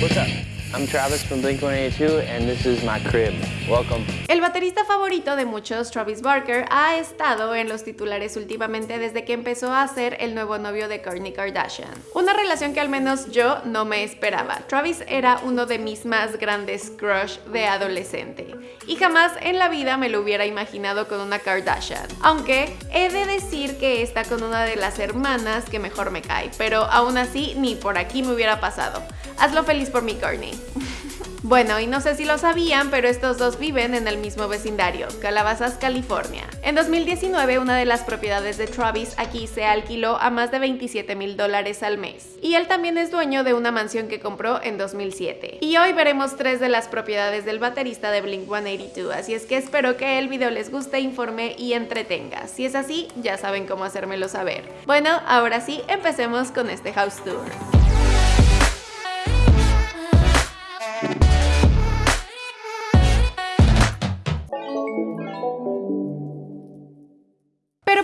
What's up? I'm Travis from Blink-182 and this is my crib. Welcome. El baterista favorito de muchos, Travis Barker, ha estado en los titulares últimamente desde que empezó a ser el nuevo novio de Kourtney Kardashian. Una relación que al menos yo no me esperaba. Travis era uno de mis más grandes crush de adolescente y jamás en la vida me lo hubiera imaginado con una Kardashian. Aunque he de decir que está con una de las hermanas que mejor me cae, pero aún así ni por aquí me hubiera pasado. Hazlo feliz por mi Kourtney. Bueno, y no sé si lo sabían, pero estos dos viven en el mismo vecindario, Calabazas, California. En 2019, una de las propiedades de Travis aquí se alquiló a más de 27 mil dólares al mes. Y él también es dueño de una mansión que compró en 2007. Y hoy veremos tres de las propiedades del baterista de Blink-182, así es que espero que el video les guste, informe y entretenga. Si es así, ya saben cómo hacérmelo saber. Bueno, ahora sí, empecemos con este house tour.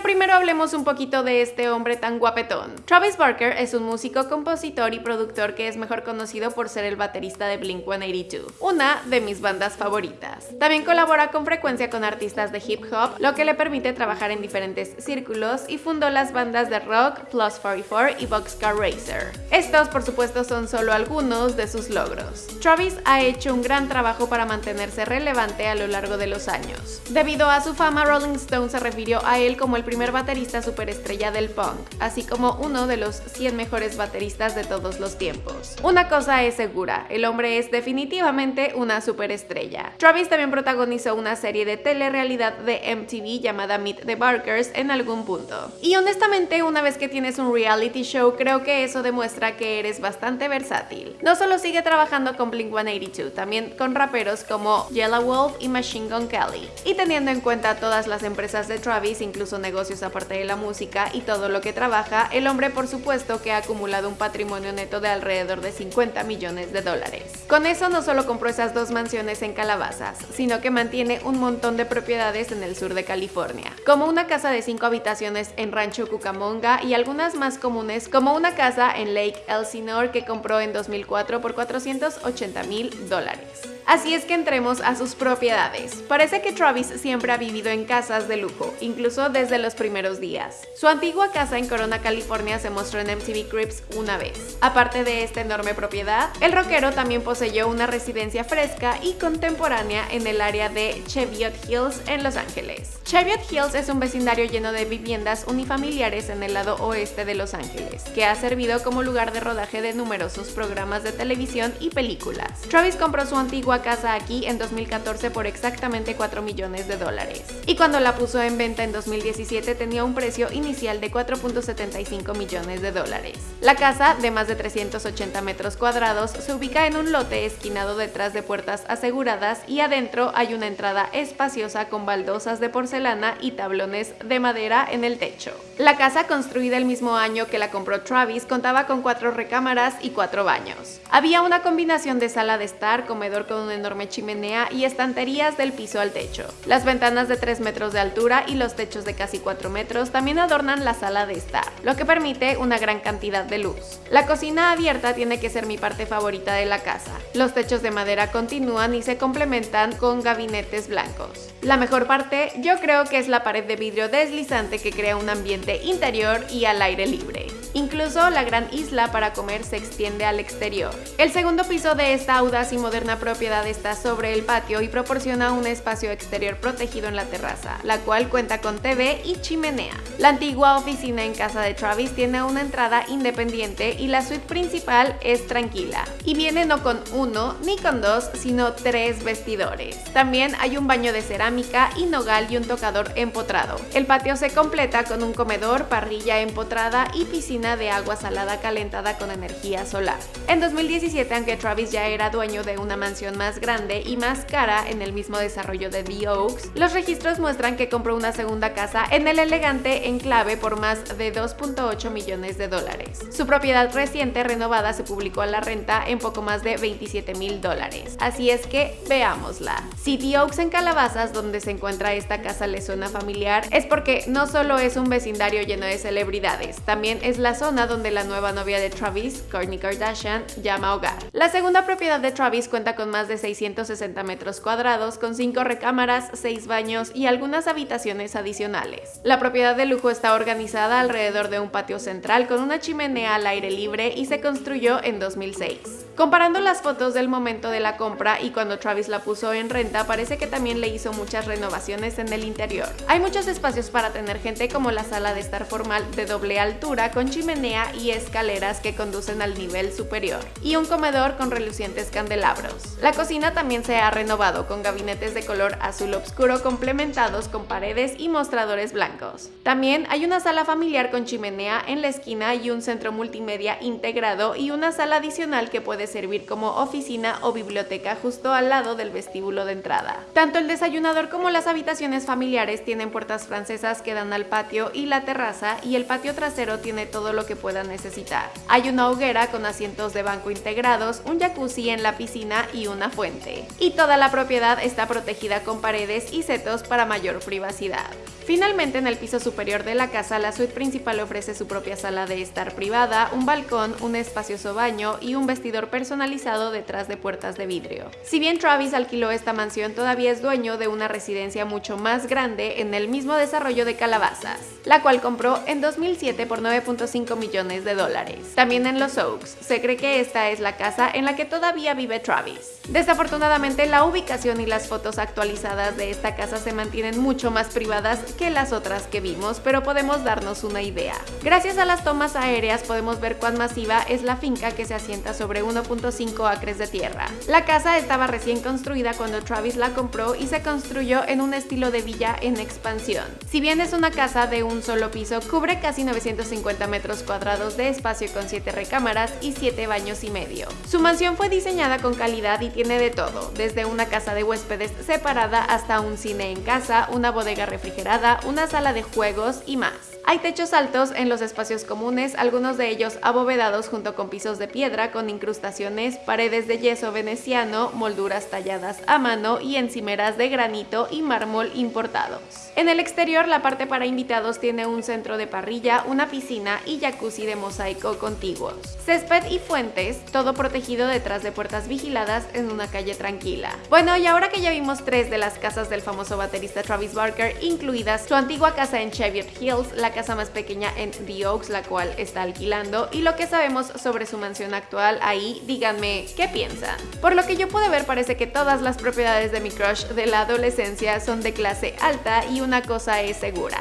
Primero hablemos un poquito de este hombre tan guapetón. Travis Barker es un músico, compositor y productor que es mejor conocido por ser el baterista de Blink-182, una de mis bandas favoritas. También colabora con frecuencia con artistas de hip hop, lo que le permite trabajar en diferentes círculos y fundó las bandas de rock Plus 44 y Boxcar Racer. Estos, por supuesto, son solo algunos de sus logros. Travis ha hecho un gran trabajo para mantenerse relevante a lo largo de los años. Debido a su fama, Rolling Stone se refirió a él como el primer baterista superestrella del punk, así como uno de los 100 mejores bateristas de todos los tiempos. Una cosa es segura, el hombre es definitivamente una superestrella. Travis también protagonizó una serie de telerrealidad de MTV llamada Meet the Barkers en algún punto. Y honestamente, una vez que tienes un reality show, creo que eso demuestra que eres bastante versátil. No solo sigue trabajando con Blink-182, también con raperos como Yellow Wolf y Machine Gun Kelly. Y teniendo en cuenta todas las empresas de Travis, incluso negocios aparte de la música y todo lo que trabaja, el hombre por supuesto que ha acumulado un patrimonio neto de alrededor de 50 millones de dólares. Con eso no solo compró esas dos mansiones en Calabazas, sino que mantiene un montón de propiedades en el sur de California, como una casa de 5 habitaciones en Rancho Cucamonga y algunas más comunes como una casa en Lake Elsinore que compró en 2004 por 480 mil dólares. Así es que entremos a sus propiedades. Parece que Travis siempre ha vivido en casas de lujo, incluso desde los primeros días. Su antigua casa en Corona, California se mostró en MTV Cribs una vez. Aparte de esta enorme propiedad, el rockero también poseyó una residencia fresca y contemporánea en el área de Cheviot Hills en Los Ángeles. Cheviot Hills es un vecindario lleno de viviendas unifamiliares en el lado oeste de Los Ángeles, que ha servido como lugar de rodaje de numerosos programas de televisión y películas. Travis compró su antigua casa aquí en 2014 por exactamente 4 millones de dólares. Y cuando la puso en venta en 2017 tenía un precio inicial de 4.75 millones de dólares. La casa, de más de 380 metros cuadrados, se ubica en un lote esquinado detrás de puertas aseguradas y adentro hay una entrada espaciosa con baldosas de porcelana y tablones de madera en el techo. La casa, construida el mismo año que la compró Travis, contaba con cuatro recámaras y cuatro baños. Había una combinación de sala de estar, comedor con una enorme chimenea y estanterías del piso al techo. Las ventanas de 3 metros de altura y los techos de casi 4 metros también adornan la sala de estar, lo que permite una gran cantidad de luz. La cocina abierta tiene que ser mi parte favorita de la casa. Los techos de madera continúan y se complementan con gabinetes blancos. La mejor parte yo creo que es la pared de vidrio deslizante que crea un ambiente interior y al aire libre. Incluso la gran isla para comer se extiende al exterior. El segundo piso de esta audaz y moderna propiedad está sobre el patio y proporciona un espacio exterior protegido en la terraza, la cual cuenta con TV y chimenea. La antigua oficina en casa de Travis tiene una entrada independiente y la suite principal es tranquila. Y viene no con uno ni con dos, sino tres vestidores. También hay un baño de cerámica y nogal y un tocador empotrado. El patio se completa con un comedor, parrilla empotrada y piscina de agua salada calentada con energía solar. En 2017, aunque Travis ya era dueño de una mansión más grande y más cara en el mismo desarrollo de The Oaks, los registros muestran que compró una segunda casa en el elegante enclave por más de 2.8 millones de dólares. Su propiedad reciente renovada se publicó a la renta en poco más de 27 mil dólares. Así es que veámosla. Si The Oaks en Calabazas, donde se encuentra esta casa, le suena familiar, es porque no solo es un vecindario lleno de celebridades, también es la zona donde la nueva novia de Travis, Kourtney Kardashian, llama hogar. La segunda propiedad de Travis cuenta con más de 660 metros cuadrados, con 5 recámaras, 6 baños y algunas habitaciones adicionales. La propiedad de lujo está organizada alrededor de un patio central con una chimenea al aire libre y se construyó en 2006. Comparando las fotos del momento de la compra y cuando Travis la puso en renta, parece que también le hizo muchas renovaciones en el interior. Hay muchos espacios para tener gente como la sala de estar formal de doble altura con chimenea y escaleras que conducen al nivel superior, y un comedor con relucientes candelabros. La cocina también se ha renovado con gabinetes de color azul oscuro complementados con paredes y mostradores blancos. También hay una sala familiar con chimenea en la esquina y un centro multimedia integrado y una sala adicional que puede servir como oficina o biblioteca justo al lado del vestíbulo de entrada. Tanto el desayunador como las habitaciones familiares tienen puertas francesas que dan al patio y la terraza y el patio trasero tiene todo lo que puedan necesitar. Hay una hoguera con asientos de banco integrados, un jacuzzi en la piscina y una fuente. Y toda la propiedad está protegida con paredes y setos para mayor privacidad. Finalmente, en el piso superior de la casa, la suite principal ofrece su propia sala de estar privada, un balcón, un espacioso baño y un vestidor personalizado detrás de puertas de vidrio. Si bien Travis alquiló esta mansión, todavía es dueño de una residencia mucho más grande en el mismo desarrollo de Calabazas, la cual compró en 2007 por 9.5 millones de dólares. También en Los Oaks, se cree que esta es la casa en la que todavía vive Travis. Desafortunadamente, la ubicación y las fotos actualizadas de esta casa se mantienen mucho más privadas que las otras que vimos, pero podemos darnos una idea. Gracias a las tomas aéreas podemos ver cuán masiva es la finca que se asienta sobre 1.5 acres de tierra. La casa estaba recién construida cuando Travis la compró y se construyó en un estilo de villa en expansión. Si bien es una casa de un solo piso, cubre casi 950 metros cuadrados de espacio con 7 recámaras y 7 baños y medio. Su mansión fue diseñada con calidad y tiene de todo, desde una casa de huéspedes separada hasta un cine en casa, una bodega refrigerada, una sala de juegos y más. Hay techos altos en los espacios comunes, algunos de ellos abovedados junto con pisos de piedra con incrustaciones, paredes de yeso veneciano, molduras talladas a mano y encimeras de granito y mármol importados. En el exterior, la parte para invitados tiene un centro de parrilla, una piscina y jacuzzi de mosaico contiguos. Césped y fuentes, todo protegido detrás de puertas vigiladas en una calle tranquila. Bueno, y ahora que ya vimos tres de las casas del famoso baterista Travis Barker, incluidas su antigua casa en Cheviot Hills, la casa más pequeña en The Oaks, la cual está alquilando, y lo que sabemos sobre su mansión actual ahí, díganme qué piensan. Por lo que yo pude ver parece que todas las propiedades de mi crush de la adolescencia son de clase alta y una cosa es segura.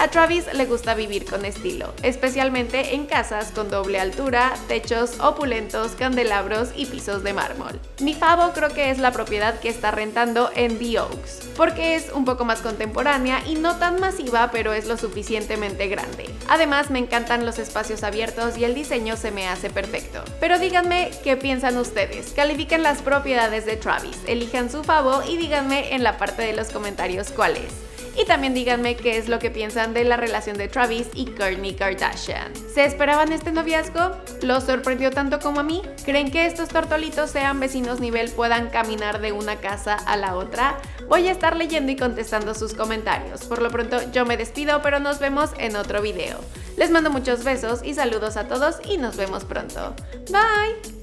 A Travis le gusta vivir con estilo, especialmente en casas con doble altura, techos opulentos, candelabros y pisos de mármol. Mi favo creo que es la propiedad que está rentando en The Oaks, porque es un poco más contemporánea y no tan masiva, pero es lo suficientemente grande. Además, me encantan los espacios abiertos y el diseño se me hace perfecto. Pero díganme qué piensan ustedes, califiquen las propiedades de Travis, elijan su favo y díganme en la parte de los comentarios cuál es. Y también díganme qué es lo que piensan de la relación de Travis y Kourtney Kardashian. ¿Se esperaban este noviazgo? ¿Los sorprendió tanto como a mí? ¿Creen que estos tortolitos sean vecinos nivel puedan caminar de una casa a la otra? Voy a estar leyendo y contestando sus comentarios. Por lo pronto yo me despido, pero nos vemos en otro video. Les mando muchos besos y saludos a todos y nos vemos pronto. Bye!